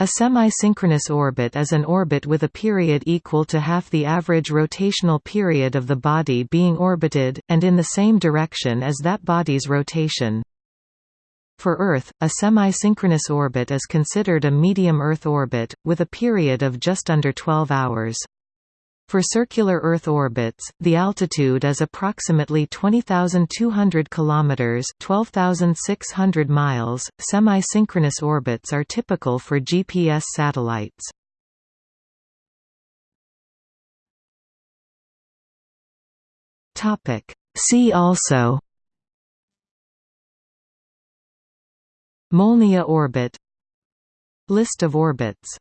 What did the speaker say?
A semi-synchronous orbit is an orbit with a period equal to half the average rotational period of the body being orbited, and in the same direction as that body's rotation. For Earth, a semi-synchronous orbit is considered a medium Earth orbit, with a period of just under 12 hours. For circular Earth orbits, the altitude is approximately 20,200 km 12,600 miles. Semi-synchronous orbits are typical for GPS satellites. Topic: See also Molniya orbit List of orbits